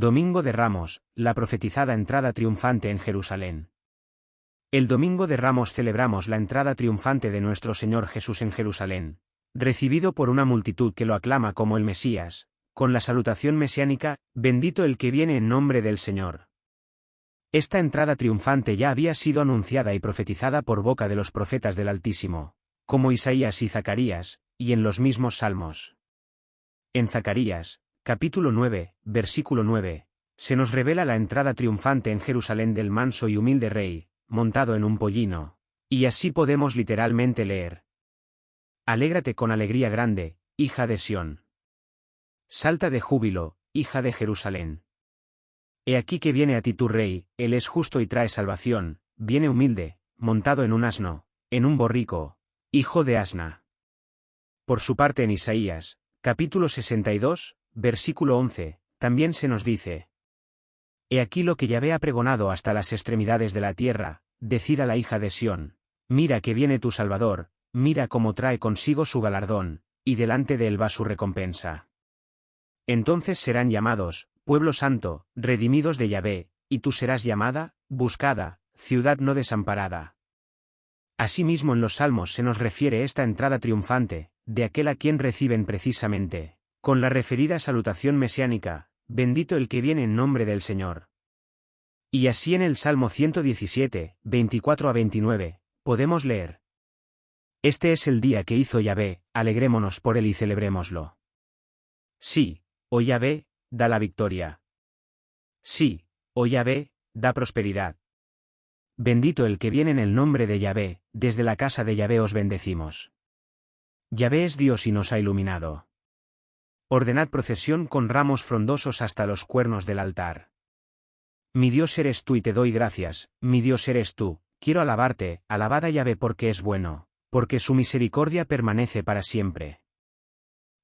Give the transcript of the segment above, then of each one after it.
Domingo de Ramos, la profetizada entrada triunfante en Jerusalén. El Domingo de Ramos celebramos la entrada triunfante de nuestro Señor Jesús en Jerusalén, recibido por una multitud que lo aclama como el Mesías, con la salutación mesiánica, bendito el que viene en nombre del Señor. Esta entrada triunfante ya había sido anunciada y profetizada por boca de los profetas del Altísimo, como Isaías y Zacarías, y en los mismos salmos. En Zacarías, capítulo 9, versículo 9, se nos revela la entrada triunfante en Jerusalén del manso y humilde rey, montado en un pollino, y así podemos literalmente leer. Alégrate con alegría grande, hija de Sión. Salta de júbilo, hija de Jerusalén. He aquí que viene a ti tu rey, él es justo y trae salvación, viene humilde, montado en un asno, en un borrico, hijo de asna. Por su parte en Isaías, capítulo 62, Versículo 11, también se nos dice. He aquí lo que Yahvé ha pregonado hasta las extremidades de la tierra, decida la hija de Sión, mira que viene tu Salvador, mira cómo trae consigo su galardón, y delante de él va su recompensa. Entonces serán llamados, pueblo santo, redimidos de Yahvé, y tú serás llamada, buscada, ciudad no desamparada. Asimismo en los salmos se nos refiere esta entrada triunfante, de aquel a quien reciben precisamente, con la referida salutación mesiánica, bendito el que viene en nombre del Señor. Y así en el Salmo 117, 24 a 29, podemos leer. Este es el día que hizo Yahvé, alegrémonos por él y celebrémoslo. Sí, oh Yahvé, da la victoria. Sí, oh Yahvé, da prosperidad. Bendito el que viene en el nombre de Yahvé, desde la casa de Yahvé os bendecimos. Yahvé es Dios y nos ha iluminado. Ordenad procesión con ramos frondosos hasta los cuernos del altar. Mi Dios eres tú y te doy gracias, mi Dios eres tú, quiero alabarte, alabada Yahvé porque es bueno, porque su misericordia permanece para siempre.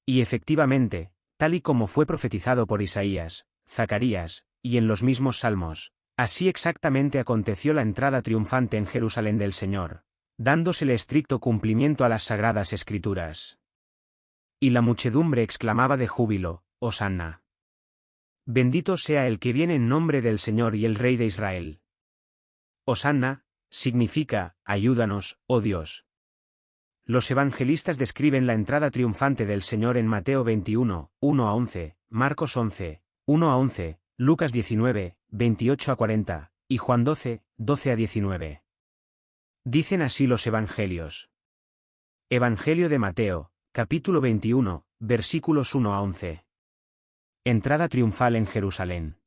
Y efectivamente, tal y como fue profetizado por Isaías, Zacarías, y en los mismos salmos, así exactamente aconteció la entrada triunfante en Jerusalén del Señor, dándosele estricto cumplimiento a las sagradas escrituras. Y la muchedumbre exclamaba de júbilo, Hosanna. Bendito sea el que viene en nombre del Señor y el Rey de Israel. Hosanna, significa, ayúdanos, oh Dios. Los evangelistas describen la entrada triunfante del Señor en Mateo 21, 1 a 11, Marcos 11, 1 a 11, Lucas 19, 28 a 40, y Juan 12, 12 a 19. Dicen así los evangelios. Evangelio de Mateo, Capítulo 21, versículos 1 a 11. Entrada triunfal en Jerusalén.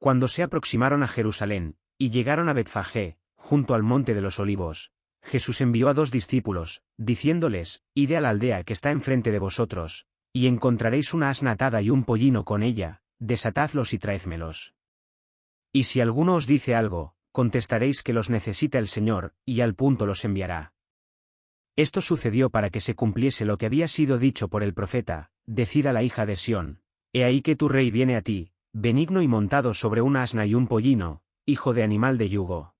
Cuando se aproximaron a Jerusalén, y llegaron a Betfagé, junto al monte de los olivos, Jesús envió a dos discípulos, diciéndoles, Id a la aldea que está enfrente de vosotros, y encontraréis una asna atada y un pollino con ella, desatadlos y traédmelos. Y si alguno os dice algo, contestaréis que los necesita el Señor, y al punto los enviará. Esto sucedió para que se cumpliese lo que había sido dicho por el profeta, decida la hija de Sión, He ahí que tu rey viene a ti, benigno y montado sobre un asna y un pollino, hijo de animal de yugo.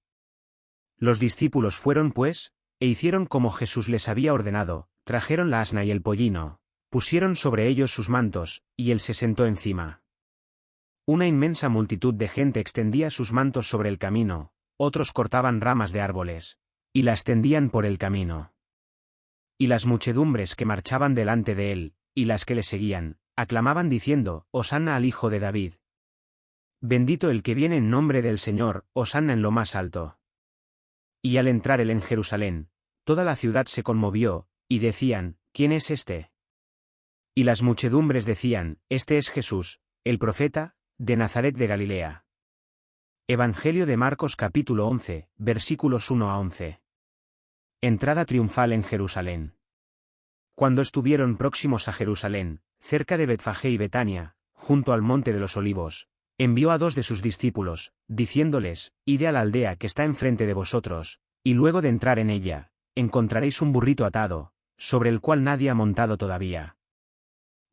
Los discípulos fueron pues, e hicieron como Jesús les había ordenado, trajeron la asna y el pollino, pusieron sobre ellos sus mantos, y él se sentó encima. Una inmensa multitud de gente extendía sus mantos sobre el camino, otros cortaban ramas de árboles, y las tendían por el camino. Y las muchedumbres que marchaban delante de él, y las que le seguían, aclamaban diciendo, Hosanna al Hijo de David. Bendito el que viene en nombre del Señor, Hosanna en lo más alto. Y al entrar él en Jerusalén, toda la ciudad se conmovió, y decían, ¿quién es este? Y las muchedumbres decían, Este es Jesús, el profeta, de Nazaret de Galilea. Evangelio de Marcos capítulo 11, versículos 1 a 11. Entrada triunfal en Jerusalén. Cuando estuvieron próximos a Jerusalén, cerca de Betfagé y Betania, junto al monte de los olivos, envió a dos de sus discípulos, diciéndoles, Id a la aldea que está enfrente de vosotros, y luego de entrar en ella, encontraréis un burrito atado, sobre el cual nadie ha montado todavía.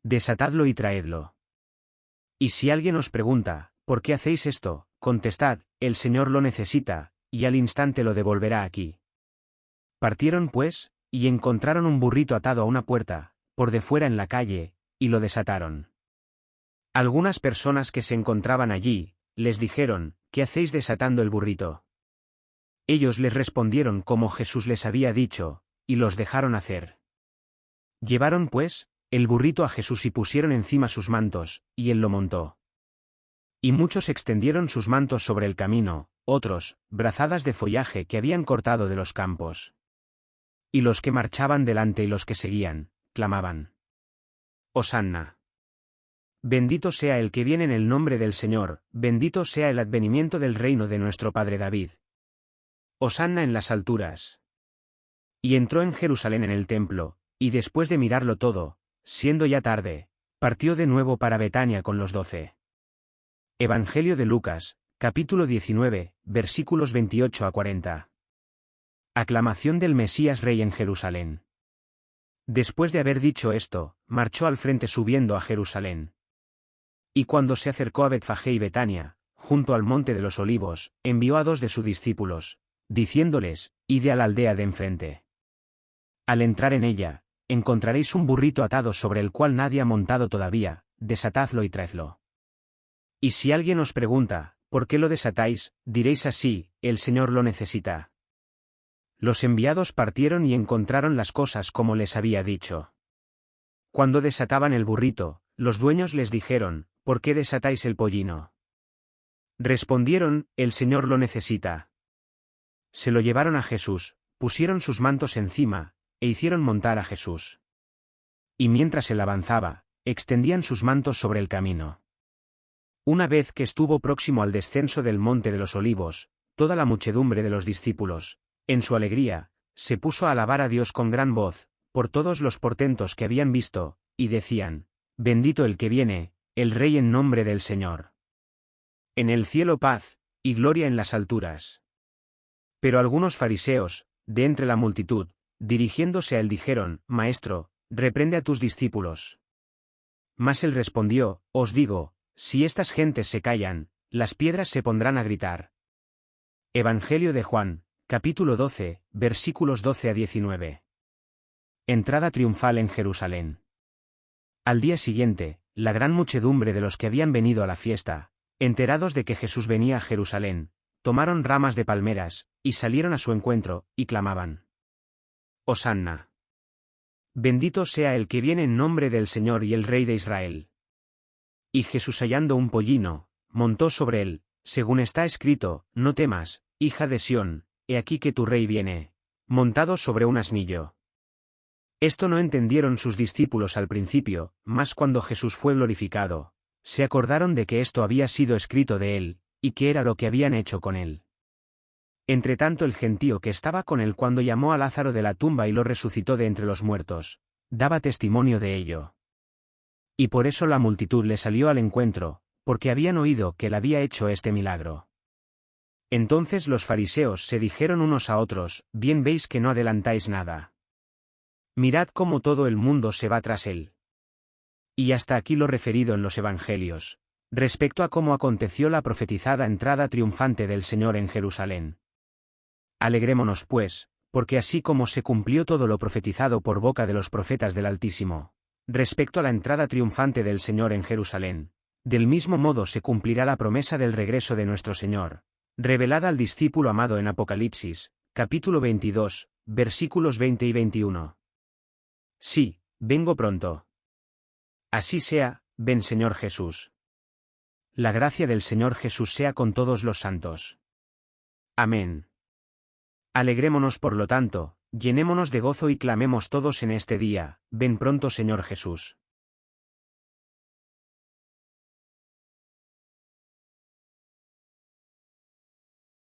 Desatadlo y traedlo. Y si alguien os pregunta, ¿por qué hacéis esto? Contestad, el Señor lo necesita, y al instante lo devolverá aquí. Partieron pues, y encontraron un burrito atado a una puerta, por de fuera en la calle, y lo desataron. Algunas personas que se encontraban allí, les dijeron, ¿qué hacéis desatando el burrito? Ellos les respondieron como Jesús les había dicho, y los dejaron hacer. Llevaron, pues, el burrito a Jesús y pusieron encima sus mantos, y él lo montó. Y muchos extendieron sus mantos sobre el camino, otros, brazadas de follaje que habían cortado de los campos. Y los que marchaban delante y los que seguían, clamaban. Osanna. Bendito sea el que viene en el nombre del Señor, bendito sea el advenimiento del reino de nuestro Padre David. Osanna en las alturas. Y entró en Jerusalén en el templo, y después de mirarlo todo, siendo ya tarde, partió de nuevo para Betania con los doce. Evangelio de Lucas, capítulo 19, versículos 28 a 40. Aclamación del Mesías Rey en Jerusalén. Después de haber dicho esto, marchó al frente subiendo a Jerusalén. Y cuando se acercó a Betfagé y Betania, junto al monte de los olivos, envió a dos de sus discípulos, diciéndoles, Ide a la aldea de enfrente. Al entrar en ella, encontraréis un burrito atado sobre el cual nadie ha montado todavía, desatadlo y traedlo. Y si alguien os pregunta, ¿por qué lo desatáis? diréis así, el Señor lo necesita. Los enviados partieron y encontraron las cosas como les había dicho. Cuando desataban el burrito, los dueños les dijeron, ¿por qué desatáis el pollino? Respondieron, el Señor lo necesita. Se lo llevaron a Jesús, pusieron sus mantos encima, e hicieron montar a Jesús. Y mientras él avanzaba, extendían sus mantos sobre el camino. Una vez que estuvo próximo al descenso del monte de los olivos, toda la muchedumbre de los discípulos, en su alegría, se puso a alabar a Dios con gran voz, por todos los portentos que habían visto, y decían, Bendito el que viene, el Rey en nombre del Señor. En el cielo paz, y gloria en las alturas. Pero algunos fariseos, de entre la multitud, dirigiéndose a él dijeron, Maestro, reprende a tus discípulos. Mas él respondió, Os digo, si estas gentes se callan, las piedras se pondrán a gritar. Evangelio de Juan, capítulo 12, versículos 12 a 19. Entrada triunfal en Jerusalén. Al día siguiente, la gran muchedumbre de los que habían venido a la fiesta, enterados de que Jesús venía a Jerusalén, tomaron ramas de palmeras, y salieron a su encuentro, y clamaban. Osanna. Bendito sea el que viene en nombre del Señor y el Rey de Israel. Y Jesús hallando un pollino, montó sobre él, según está escrito, no temas, hija de Sión, aquí que tu rey viene, montado sobre un asnillo. Esto no entendieron sus discípulos al principio, mas cuando Jesús fue glorificado, se acordaron de que esto había sido escrito de él, y que era lo que habían hecho con él. Entretanto el gentío que estaba con él cuando llamó a Lázaro de la tumba y lo resucitó de entre los muertos, daba testimonio de ello. Y por eso la multitud le salió al encuentro, porque habían oído que él había hecho este milagro. Entonces los fariseos se dijeron unos a otros, bien veis que no adelantáis nada. Mirad cómo todo el mundo se va tras él. Y hasta aquí lo referido en los Evangelios, respecto a cómo aconteció la profetizada entrada triunfante del Señor en Jerusalén. Alegrémonos pues, porque así como se cumplió todo lo profetizado por boca de los profetas del Altísimo, respecto a la entrada triunfante del Señor en Jerusalén, del mismo modo se cumplirá la promesa del regreso de nuestro Señor, revelada al discípulo amado en Apocalipsis, capítulo 22, versículos 20 y 21. Sí, vengo pronto. Así sea, ven Señor Jesús. La gracia del Señor Jesús sea con todos los santos. Amén. Alegrémonos por lo tanto, llenémonos de gozo y clamemos todos en este día, ven pronto Señor Jesús.